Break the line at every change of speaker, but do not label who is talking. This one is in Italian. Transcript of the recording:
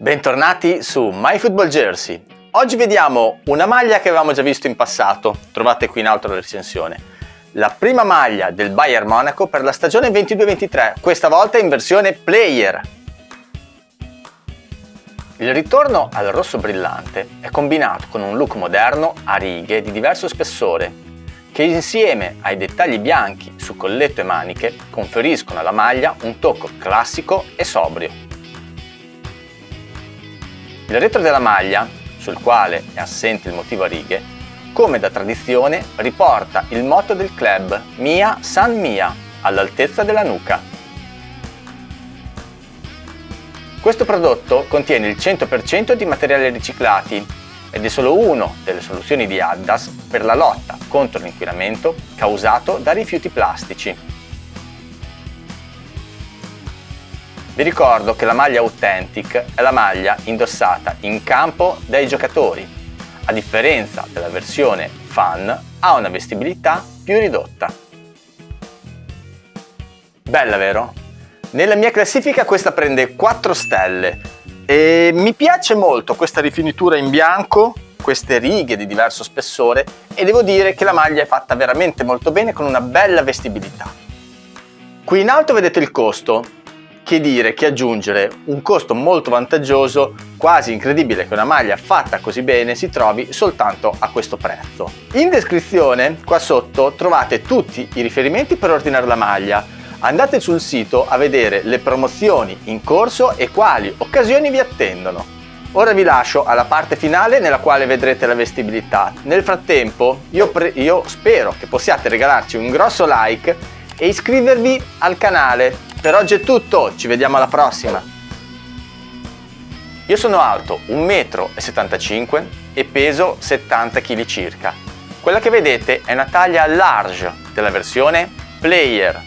Bentornati su MyFootballJersey. Oggi vediamo una maglia che avevamo già visto in passato, trovate qui in alto la recensione. La prima maglia del Bayern Monaco per la stagione 22-23, questa volta in versione player. Il ritorno al rosso brillante è combinato con un look moderno a righe di diverso spessore che insieme ai dettagli bianchi su colletto e maniche conferiscono alla maglia un tocco classico e sobrio. Il retro della maglia, sul quale è assente il motivo a righe, come da tradizione riporta il motto del club Mia San Mia all'altezza della nuca. Questo prodotto contiene il 100% di materiali riciclati ed è solo una delle soluzioni di Adidas per la lotta contro l'inquinamento causato da rifiuti plastici. Vi ricordo che la maglia Authentic è la maglia indossata in campo dai giocatori, a differenza della versione Fan ha una vestibilità più ridotta. Bella vero? Nella mia classifica questa prende 4 stelle, e mi piace molto questa rifinitura in bianco, queste righe di diverso spessore e devo dire che la maglia è fatta veramente molto bene con una bella vestibilità. Qui in alto vedete il costo, che dire che aggiungere un costo molto vantaggioso, quasi incredibile che una maglia fatta così bene si trovi soltanto a questo prezzo. In descrizione qua sotto trovate tutti i riferimenti per ordinare la maglia, andate sul sito a vedere le promozioni in corso e quali occasioni vi attendono. Ora vi lascio alla parte finale nella quale vedrete la vestibilità. Nel frattempo io, io spero che possiate regalarci un grosso like e iscrivervi al canale. Per oggi è tutto, ci vediamo alla prossima! Io sono alto 1,75 m e peso 70 kg circa. Quella che vedete è una taglia large della versione Player